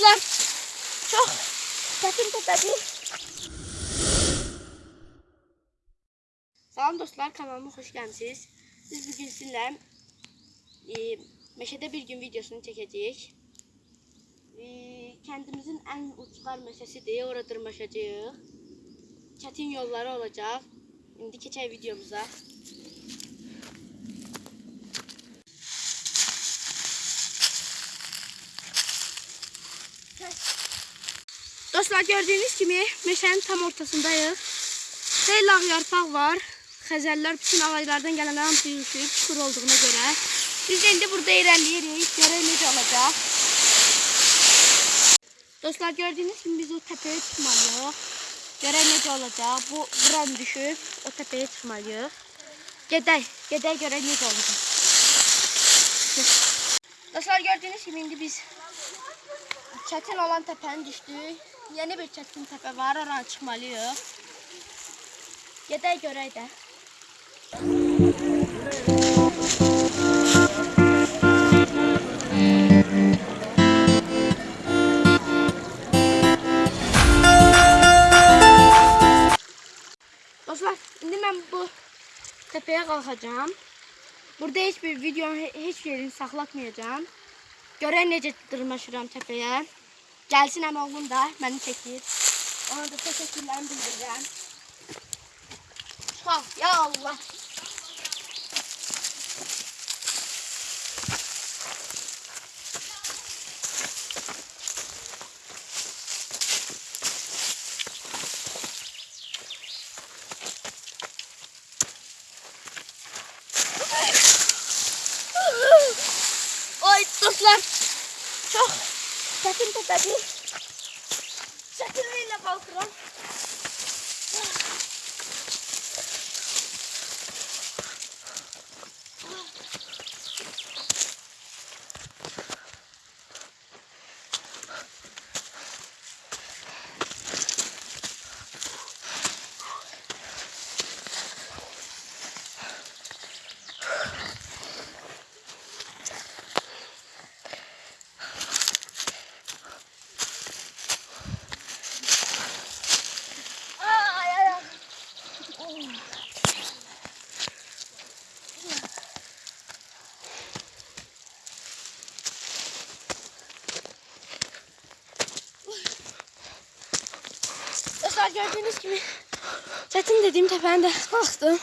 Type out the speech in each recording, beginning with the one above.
Arkadaşlar çok sakın tabii. Salam dostlar kanalıma hoş geldiniz. Biz bugün sizinle e, meşede bir gün videosunu çekeceğiz. E, kendimizin en uçlar meşesidir. Orada dırmaşacağız. Çetin yolları olacak. Şimdi geçelim videomuza. Dostlar gördüğünüz gibi meşənin tam ortasındayıq. Xeyli ağ yarpaq var. Xəzəllər bütün ağaclardan gələnlər hamısı yığışıb çukur olduğuna görə. Biz də indi burada irəliləyirik. Görək necə olacaq. Dostlar gördüğünüz gibi biz o tepeye çıkmalıyıq. Görək necə olacaq. Bu buran düşüb o tepeye çıkmalıyıq. Gedək, gedək görək necə olacaq. Dostlar gördüğünüz gibi indi biz çətin olan təpəni düşdük. Yeni bir çətin təpə var, oranı çıxmalıyıq. Gedək görək də. Dostlar, indi mən bu təpəyə qalxacağam. Burada heç bir video, he- heç yerini saxlatmayacağam. Görək necə dırmaşıram təpəyə. Gelsin hem oğlum da beni çekir. Ona da teşekkürlerimi bildireceğim. Ha, ya Allah. Oy dostlar. Çok Second to tadi. Second na ilabaw, Kron. Dostlar gördüğünüz gibi çetin dediğim tepeden de kalktım.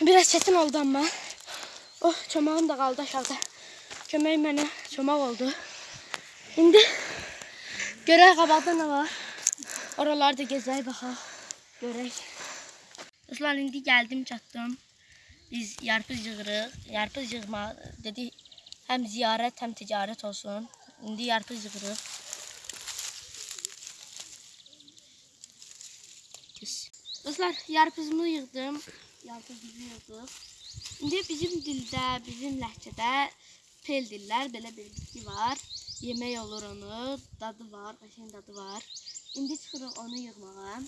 Biraz çetin oldu ama. Oh çomağım da kaldı aşağıda. Kömeğim bana çomak oldu. Şimdi görək qabaqda nə var. Oralarda gezək baxaq. Görək. Dostlar indi gəldim çatdım. Biz yarpız yığırıq. Yarpız yığma dedi həm ziyarət, həm ticarət olsun. İndi yarpız yığırıq. Dostlar yarpızımı yığdım. Yarpızımı yığdıq. İndi bizim dildə, bizim ləhcədə pel dillər belə bir bitki var. Yemək olur onu, dadı var, qəşəng dadı var. İndi çıxırıq onu yığmağa.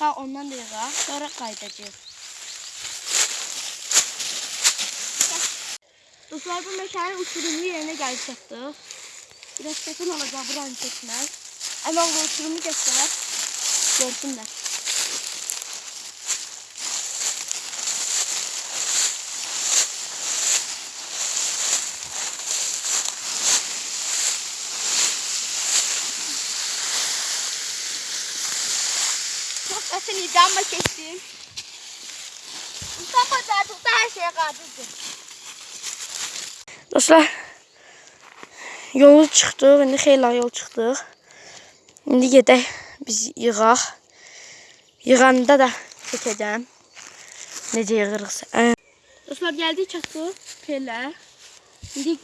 Ha ondan da yığaq, sonra qayıdacağıq. Dostlar bu mekanın uçurumu yerine gəlib çatdıq. Biraz çətin olacaq buranı keçmək. Əmə o uçurumu göstər. Görsünlər. Çok çətin idi amma keçdim. Mustafa Cərtuqda hər şeyə qadirdir. Dostlar, yolu çıxdıq, indi xeyli yol çıxdıq. İndi gedək biz yığaq. Yığanda da çəkəcəm. Necə yığırıqsa. Dostlar, gəldik çatdıq pelə. İndi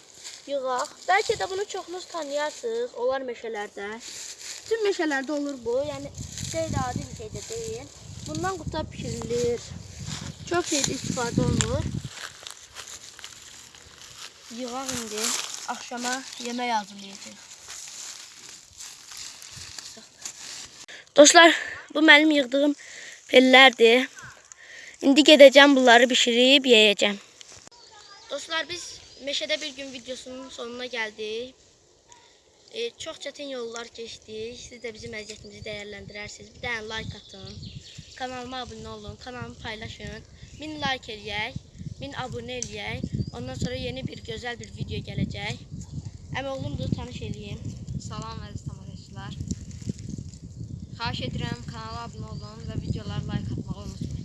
yığaq. Bəlkə də bunu çoxunuz tanıyarsınız. Olar meşələrdə. Bütün meşələrdə olur bu. Yəni şey də adi bir şey də deyil. Bundan quta bişirilir. Çox şeydə istifadə olunur. Yığaq indi. Axşama yemək hazırlayacağıq. Dostlar, bu mənim yığdığım pellərdir. İndi gedəcəm bunları bişirib yeyəcəm. Dostlar, biz meşədə bir gün videosunun sonuna gəldik. E, çox çətin yollar keçdik. Siz də bizim əziyyətimizi dəyərləndirərsiniz. Bir dənə like atın. Kanalıma abone olun, kanalımı paylaşın. Min like eləyək, min abone eləyək. Ondan sonra yeni bir gözəl bir video gələcək. Əmi oğlumdur, tanış eləyim. Salam əziz tamaşaçılar. Xahiş edirəm kanala abunə olun və videolara like atmağı unutmayın.